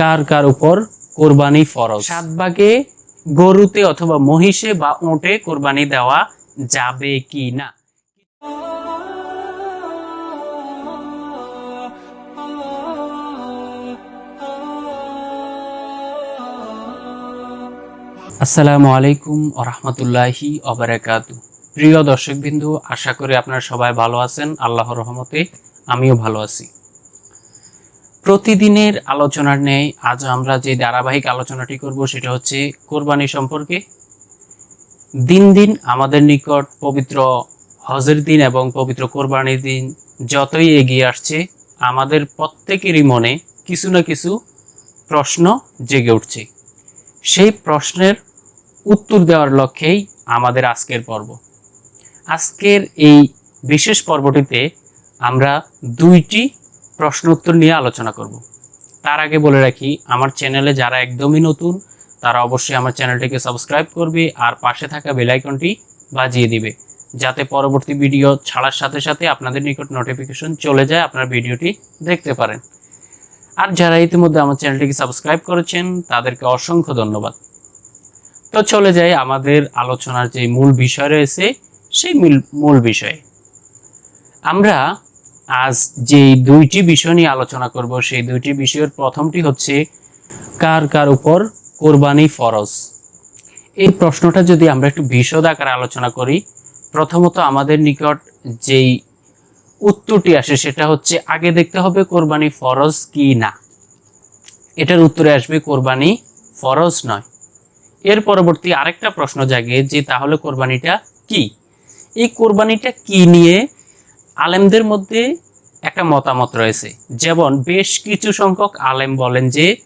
কার কার উপর কোরবানি ফরজ? সাত ভাগে গরুতে অথবা মহিষে বা ওঁটে কোরবানি দেওয়া যাবে কি না? আসসালামু আলাইকুম রহমতুল্লাহি অবরাকাত প্রিয় দর্শকবিন্দু, আশা করি আপনারা সবাই ভালো আছেন। আল্লাহর রহমতে আমিও ভালো আছি। প্রতিদিনের আলোচনার নেই আজ আমরা যে ধারাবাহিক আলোচনাটি করব সেটা হচ্ছে কোরবানি সম্পর্কে। দিন দিন আমাদের নিকট পবিত্র হজের দিন এবং পবিত্র কোরবানির দিন যতই এগিয়ে আসছে, আমাদের প্রত্যেকেরই মনে কিছু না কিছু প্রশ্ন জেগে উঠছে। সেই প্রশ্নের উত্তর দেওয়ার লক্ষ্যেই আমাদের আজকের পর্ব। আজকের এই বিশেষ পর্বটিতে আমরা দুইটি প্রশ্ন উত্তর নিয়ে আলোচনা করব। তার আগে বলে রাখি, আমার চ্যানেলে যারা একদমই নতুন, তারা অবশ্যই আমার চ্যানেলটিকে সাবস্ক্রাইব করবে আর পাশে থাকা বেল আইকনটি বাজিয়ে দিবে, যাতে পরবর্তী ভিডিও ছাড়ার সাথে সাথে আপনাদের নিকট নোটিফিকেশন চলে যায়, আপনার ভিডিওটি দেখতে পারেন। আর যারা ইতিমধ্যে আমার চ্যানেলটিকে সাবস্ক্রাইব করেছেন, তাদেরকে অসংখ্য ধন্যবাদ। তো চলে যাই আমাদের আলোচনার যে মূল বিষয় রয়েছে, সেই মূল বিষয়ে। আমরা আজ যে দুইটি বিষয় নিয়ে আলোচনা করব, সেই দুইটি বিষয়ের প্রথমটি হচ্ছে, কার কার উপর কোরবানি ফরজ? এই প্রশ্নটা যদি আমরা একটু বিশদ আকারে আলোচনা করি, প্রথমত আমাদের নিকট যেই উত্তরটি আসে সেটা হচ্ছে, আগে দেখতে হবে কোরবানি ফরজ কি না। এটার উত্তরে আসবে, কোরবানি ফরজ নয়। এর পরবর্তী আরেকটা প্রশ্ন জাগে যে, তাহলে কোরবানিটা কি? এই কোরবানিটা কি নিয়ে আলেমদের মধ্যে একটা মতামত রয়েছে। যেমন বেশ কিছু সংখ্যক আলেম বলেন যে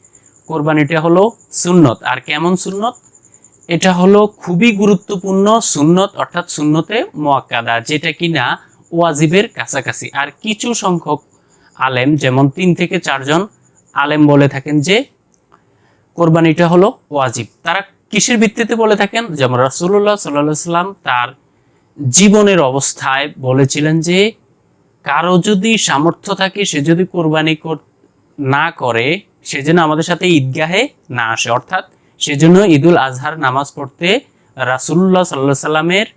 কোরবানিটা হলো সুন্নত। আর কেমন সুন্নত? এটা হলো খুবই গুরুত্বপূর্ণ সুন্নত, অর্থাৎ সুন্নতে মোয়াক্কাদা, যেটা কিনা ওয়াজিবের কাছাকাছি। আর কিছু সংখ্যক আলেম, যেমন তিন থেকে চারজন আলেম বলে থাকেন যে কোরবানিটা হলো ওয়াজিব। তারা কিসের ভিত্তিতে বলে থাকেন? যেমন রাসুল্লাহ সাল্লাহ সাল্লাম তার জীবনের অবস্থায় বলেছিলেন যে কারও যদি সামর্থ্য থাকে, সে যদি কোরবানি না করে, সেজন্য আমাদের সাথে ঈদগাহে না আসে। অর্থাৎ সেজন্য ঈদুল আজহার নামাজ পড়তে রাসুল্লাহ সাল্লাহ সাল্লামের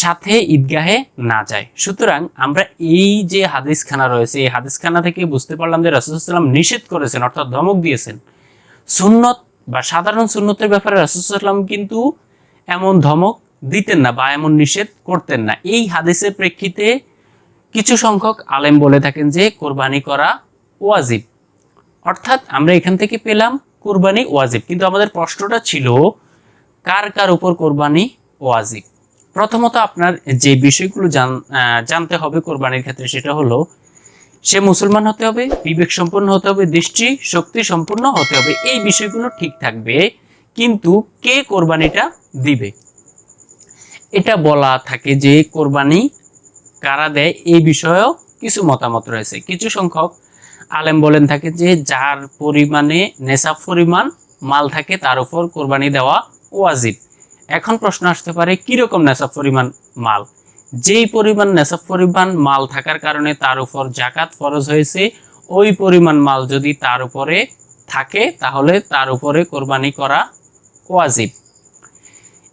সাথে ঈদগাহে না যায়। সুতরাং আমরা এই যে হাদিসখানা রয়েছে, এই হাদিসখানা থেকে বুঝতে পারলাম যে রাসুলসাল্লাম নিষেধ করেছেন, অর্থাৎ ধমক দিয়েছেন। সুন্নত বা সাধারণ সুন্নতের ব্যাপারে রাসুলসাল্লাম কিন্তু এমন ধমক দিতেন না বা এমন নিষেধ করতেন না। এই হাদিসের প্রেক্ষিতে কিছু সংখ্যক আলেম বলে থাকেন যে কোরবানি করা ওয়াজিব। অর্থাৎ আমরা এখান থেকে পেলাম কোরবানি ওয়াজিব। কিন্তু আমাদের প্রশ্নটা ছিল, কার কার উপর কোরবানি ওয়াজিব? প্রথমত আপনার যে বিষয়গুলো জানতে হবে কোরবানির ক্ষেত্রে সেটা হলো, সে মুসলমান হতে হবে, বিবেক সম্পন্ন হতে হবে, দৃষ্টি শক্তি সম্পন্ন হতে হবে, এই বিষয়গুলো ঠিক থাকবে। কিন্তু কে কোরবানিটা দিবে? এটা বলা থাকে যে কোরবানি কারা দেয় এই বিষয়েও কিছু মতামত রয়েছে। কিছু সংখ্যক আলেম বলেন থাকে যে, যার পরিমাণে নেশাব পরিমাণ, মাল থাকে, তার উপর কোরবানি দেওয়া ওয়াজিব। এখন প্রশ্ন আসতে পারে, কীরকম নেশাব পরিমাণ মাল? যেই পরিমাণ নেশাব পরিমাণ মাল থাকার কারণে তার উপর জাকাত ফরজ হয়েছে, ওই পরিমাণ মাল যদি তার উপরে থাকে, তাহলে তার উপরে কোরবানি করা ওয়াজিব।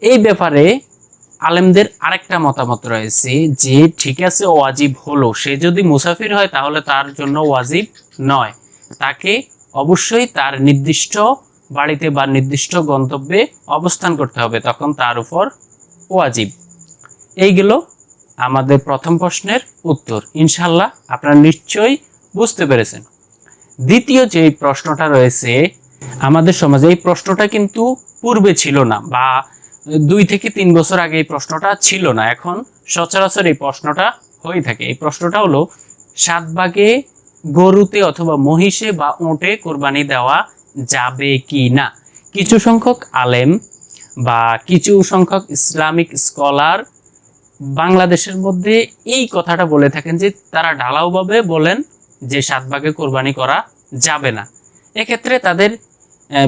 এই ব্যাপারে আলেমদের আরেকটা মতামত রয়েছে যে, ঠিক আছে, ওয়াজিব হলো। সে যদি মুসাফির হয়, তাহলে তার জন্য ওয়াজিব নয়। তাকে অবশ্যই তার নির্দিষ্ট বাড়িতে বা নির্দিষ্ট গন্তব্যে অবস্থান করতে হবে। তখন তার উপর ওয়াজিব। এইগুলো আমাদের প্রথম প্রশ্নের উত্তর। ইনশাল্লাহ আপনারা নিশ্চয়ই বুঝতে পেরেছেন। দ্বিতীয় যে প্রশ্নটা রয়েছে, আমাদের সমাজে এই প্রশ্নটা কিন্তু পূর্বে ছিল না বা দুই থেকে তিন বছর আগে এই প্রশ্নটা ছিল না। এখন সচরাচর এই প্রশ্নটা হয়ে থাকে। এই প্রশ্নটা হলো সাত ভাগে গরুতে অথবা মহিষে বা ওঁটে কোরবানি দেওয়া যাবে কি না? কিছু সংখ্যক আলেম বা কিছু সংখ্যক ইসলামিক স্কলার বাংলাদেশের মধ্যে এই কথাটা বলে থাকেন যে, তারা ঢালাওভাবে বলেন যে সাত ভাগে কোরবানি করা যাবে না। এক্ষেত্রে তাদের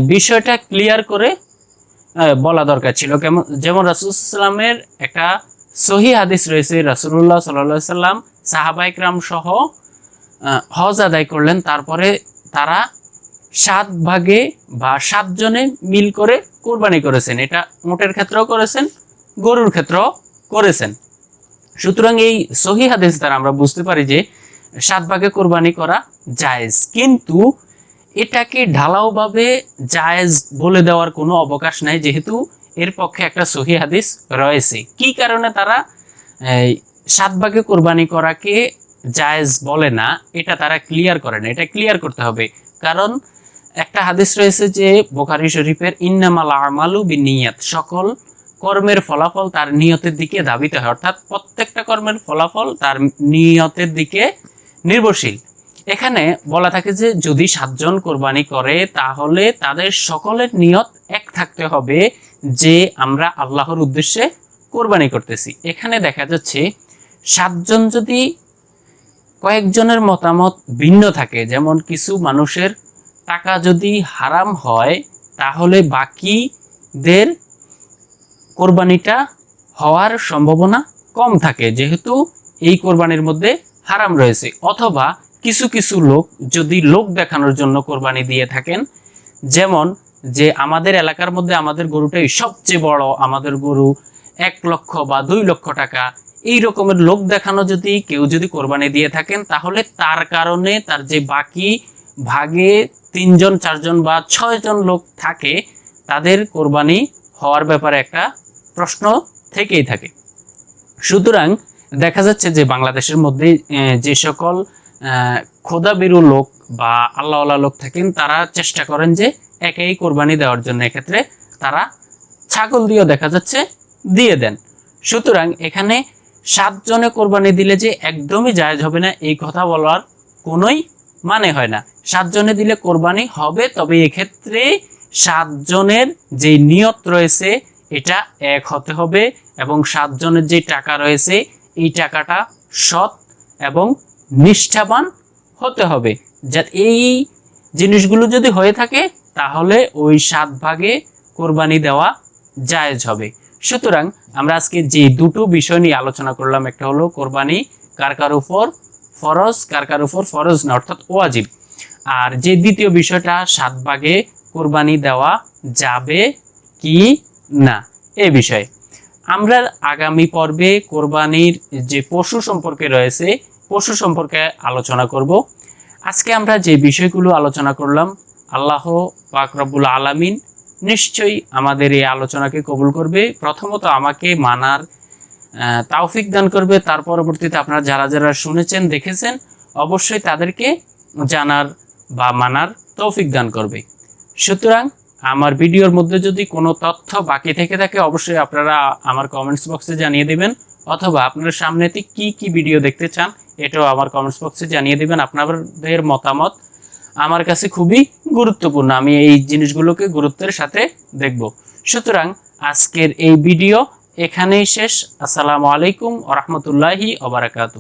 বিষয়টা ক্লিয়ার করে বলা দরকার ছিল। কেমন যেমন রাসুলামের একটা সহি হাদিস রয়েছে রাসুল্লাহ সাল্লা সাল্লাম সাহাবাইকরাম সহ হজ আদায় করলেন। তারপরে তারা সাত ভাগে বা সাতজনে মিল করে কোরবানি করেছেন। এটা মোটের ক্ষেত্রেও করেছেন, গরুর ক্ষেত্রেও করেছেন। সুতরাং এই সহি হাদিস দ্বারা আমরা বুঝতে পারি যে সাত ভাগে কোরবানি করা জায়েজ। কিন্তু এটাকে ঢালাওভাবে জায়েজ বলে দেওয়ার কোনো অবকাশ নাই, যেহেতু এর পক্ষে একটা সহি হাদিস রয়েছে। কি কারণে তারা সাত ভাগে কোরবানি করাকে জায়েজ বলে না, এটা তারা ক্লিয়ার করে না। এটা ক্লিয়ার করতে হবে। কারণ একটা হাদিস রয়েছে যে, বোখারি শরীফের ইন্নামাল আমালু বিনিয়াত, সকল কর্মের ফলাফল তার নিয়তের দিকে ধাবিত হয়। অর্থাৎ প্রত্যেকটা কর্মের ফলাফল তার নিয়তের দিকে নির্ভরশীল। এখানে বলা থাকে যে যদি সাতজন কোরবানি করে, তাহলে তাদের সকলের নিয়ত এক থাকতে হবে যে আমরা আল্লাহর উদ্দেশ্যে কোরবানি করতেছি। এখানে দেখা যাচ্ছে সাতজন যদি কয়েকজনের মতামত ভিন্ন থাকে, যেমন কিছু মানুষের টাকা যদি হারাম হয়, তাহলে বাকিদের কোরবানিটা হওয়ার সম্ভাবনা কম থাকে, যেহেতু এই কোরবানির মধ্যে হারাম রয়েছে। অথবা কিছু কিছু লোক যদি লোক দেখানোর জন্য কোরবানি দিয়ে থাকেন, যেমন যে আমাদের এলাকার মধ্যে আমাদের গরুটাই সবচেয়ে বড়, আমাদের গরু এক লক্ষ বা দুই লক্ষ টাকা, এই রকমের লোক দেখানো যদি কেউ যদি কোরবানি দিয়ে থাকেন, তাহলে তার কারণে তার যে বাকি ভাগে তিনজন, চারজন বা ছয়জন লোক থাকে, তাদের কোরবানি হওয়ার ব্যাপারে একটা প্রশ্ন থেকেই থাকে। সুতরাং দেখা যাচ্ছে যে বাংলাদেশের মধ্যে যে সকল খোদাবিরু লোক বা আল্লাহওয়ালা লোক থাকেন, তারা চেষ্টা করেন যে একেই কোরবানি দেওয়ার জন্য। এক্ষেত্রে তারা ছাগল দিয়েও দেখা যাচ্ছে দিয়ে দেন। সুতরাং এখানে সাতজনে কোরবানি দিলে যে একদমই জায়জ হবে না, এই কথা বলার কোনোই মানে হয় না। সাতজনে দিলে কোরবানি হবে, তবে এক্ষেত্রে সাতজনের যে নিয়ত রয়েছে, এটা এক হতে হবে এবং সাতজনের যে টাকা রয়েছে, এই টাকাটা সৎ এবং নিষ্ঠাবান হতে হবে। যা এই জিনিসগুলো যদি হয়ে থাকে, তাহলে ওই সাত ভাগে কোরবানি দেওয়া জায়েজ হবে। সুতরাং আমরা আজকে যে দুটো বিষয় নিয়ে আলোচনা করলাম, একটা হলো কোরবানি, কার কার উপর ফরজ, কার কার উপর ফরজ না, অর্থাৎ ওয়াজিব। আর যে দ্বিতীয় বিষয়টা, সাত ভাগে কোরবানি দেওয়া যাবে কি না, এ বিষয়ে। আমরা আগামী পর্বে কোরবানির যে পশু সম্পর্কে রয়েছে পশু সম্পর্কে আলোচনা করব। আজকে আমরা যে বিষয়গুলো আলোচনা করলাম, আল্লাহ পাক রব্বুল আলামিন নিশ্চয়ই আমাদের এই আলোচনাকে কবুল করবে। প্রথমত আমাকে মানার তাওফিক দান করবে। তার পরবর্তীতে আপনারা যারা যারা শুনেছেন, দেখেছেন, অবশ্যই তাদেরকে জানার বা মানার তৌফিক দান করবে। সুতরাং আমার ভিডিওর মধ্যে যদি কোনো তথ্য বাকি থেকে থাকে, অবশ্যই আপনারা আমার কমেন্টস বক্সে জানিয়ে দেবেন, অথবা আপনারা সামনেতে কি কি ভিডিও দেখতে চান এটাও আমার কমেন্টস বক্সে জানিয়ে দেবেন, আপনাদের মতামত আমার কাছে খুবই গুরুত্বপূর্ণ, আমি এই জিনিসগুলোকে গুরুত্বের সাথে দেখব। সুতরাং আজকের এই ভিডিও এখানেই শেষ, আসসালামু আলাইকুম ওরহমতুল্লাহি ওবরাকাতু